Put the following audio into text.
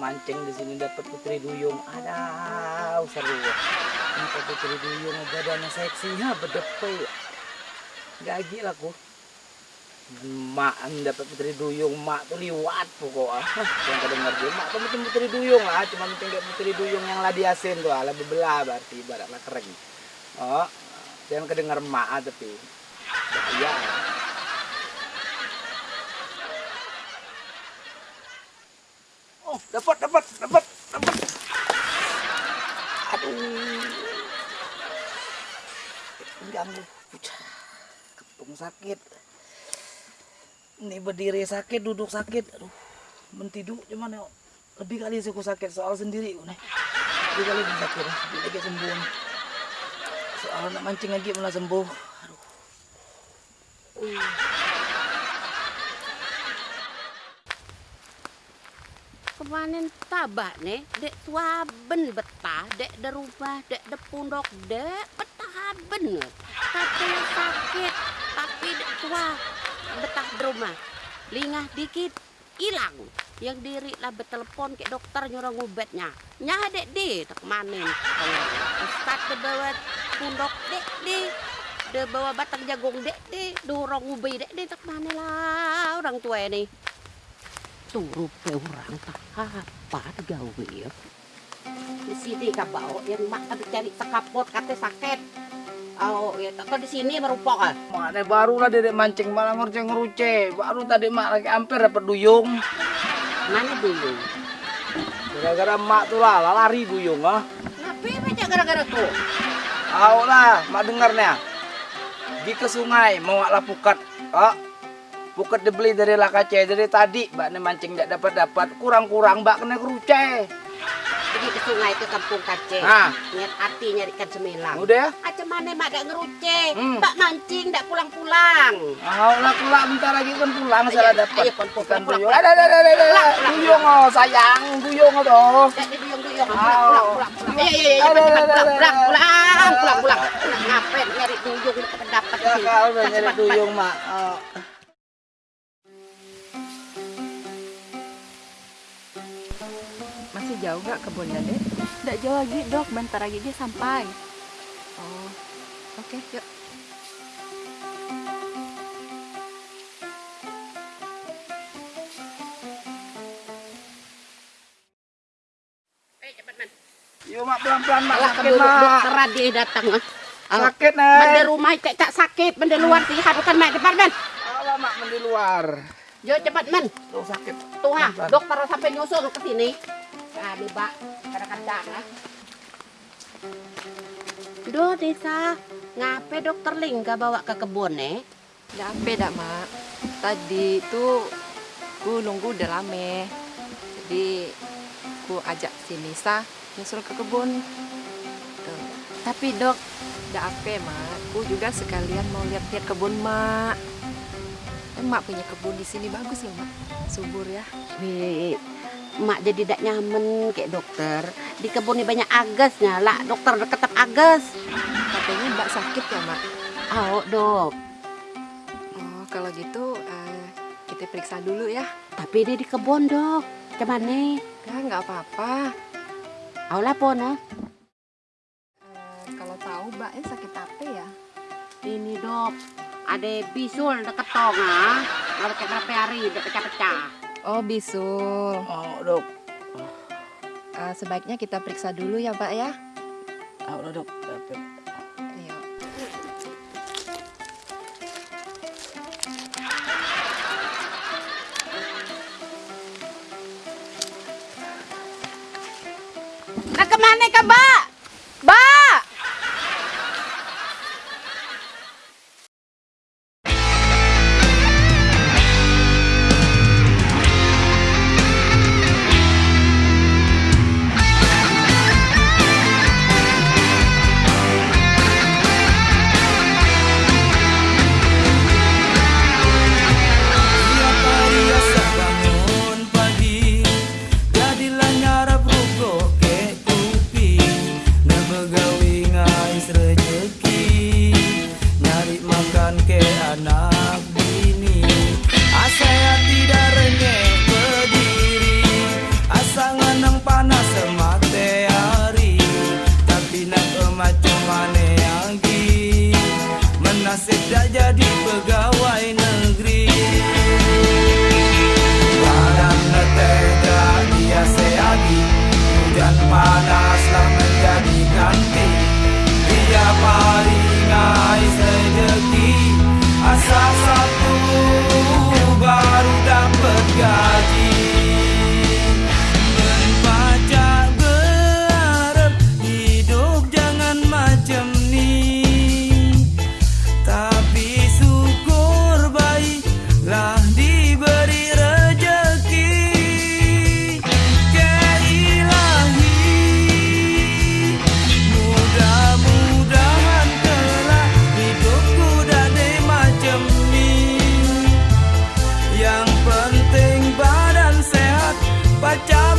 mancing di sini dapat putri duyung. Ada seru. Dapat putri duyung badannya seksi ya bedepe. Gagi lah ku. Mak dapat putri duyung, mak tuh liwat pokoknya. Yang kedenger dia, mak tuh macam putri duyung lah, cuma macam kayak putri duyung yang ladi asin tuh, ala bebelah berarti ibaratnya kering. Oh, yang kedenger mak ah, tapi bahaya. Dapat, dapat, dapat, dapat. Aduh. Ganggu. Ketung sakit. Ini berdiri sakit, duduk sakit. Aduh. Mentidu cuman ya. Lebih kali sih aku sakit soal sendiri. Nih. Lebih kali sakit. Lebih lagi sembuh. Soal nak mancing lagi malah sembuh. Aduh. Kemanin tabak nih, dek tuaben betah, dek de dek de pundok, dek betah ben. Katanya sakit, tapi dek tua betah di rumah. Lingah dikit, hilang. Yang diri lah betelepon ke dokter nyuruh ngubetnya. Nyah dek di, tak manin. Ustad de bawa pundok dek di. De bawa batang jagung dek di. Dorong ubi dek di, tak mana lah orang tua ini tuh rupa orang tak apa gawe ya di sini kak bawa yang mak cari sekapot kata sakit oh ya tak di sini merupakan Mak nih baru lah dedek mancing malah ngerce ngeruce. Baru tadi mak lagi hampir dapat duyung. mana dulu Gara-gara mak tuh lah lari duyung ah. ngapain aja gara-gara tuh Tahu lah, mak dengarnya. Di ke sungai mau lah pukat. Oh, pukat dibeli dari lakace dari tadi. Mbak nih mancing tidak dapat dapat kurang-kurang mbak kena keruce. pergi ke sungai ke kampung kace Ah. niat hati nyari ikan semilang Udah ya? aja mana mak dak ngeruce Hmm. mbak mancing dak pulang-pulang Tahu lah kelak bentar lagi kan pulang salah Ayo, dapat. ayo, pon, pon, pulang, duyung. pulang. Ada ada ada ada. Pulang, pulang, Duyung oh sayang, duyung oh Ah. pulang pulang pulang ayo Ada, cepat ada, cepat pulang ada, pulang ada. pulang pulang pulang ngapain nyari duyung dapat Ya sini. kau udah Cepat, nyari duyung mak. Masih jauh gak kebunnya, Dek? Tidak jauh lagi, Dok. Bentar lagi dia sampai. Oh, oke, yuk. Eh. Yuk mak pelan-pelan mak. Alah, Sakit mak. dokter dia datang. Alah, Sakit Mende nih. rumah cek cak sakit, mende luar sih bukan mak cepat man. Alah mak di luar. Yo cepat man. Tuh sakit. Tuh ha, Pelan-pelan. dokter sampai nyusul ke sini. Nah, nih, Mbak. Kadang-kadang ah. Duh, Desa. Ngape dokter Lingga bawa ke kebun eh? Udah apa dah, Mak? Tadi itu ku nunggu udah lama. Jadi ku ajak si Nisa nyusul ke kebun. Tuh. Tapi dok, udah apa mak? Ku juga sekalian mau lihat-lihat kebun mak. Kan mak punya kebun di sini bagus loh mak, subur ya. Wih, mak jadi tidak nyaman kayak dokter. Di kebun ini banyak agasnya lah. Dokter ketep agas. Katanya mbak sakit ya mak. Oh, dok. Oh kalau gitu eh, kita periksa dulu ya. Tapi dia di kebun, dok. Cuman Ya nggak apa-apa. Aulah pon ah. Eh, kalau tahu mbaknya sakit apa ya? Ini dok, ada bisul deket tong ah. Nggak pakai berapa hari, udah pecah-pecah. Oh bisul. Oh dok. Eh, sebaiknya kita periksa dulu ya mbak ya. Udah dok. Ayo. Nah ke mana ke mbak? nasib dah jadi pegawai negeri. Padang letih tak biasa lagi Hujan panaslah menjadi ganti. I die.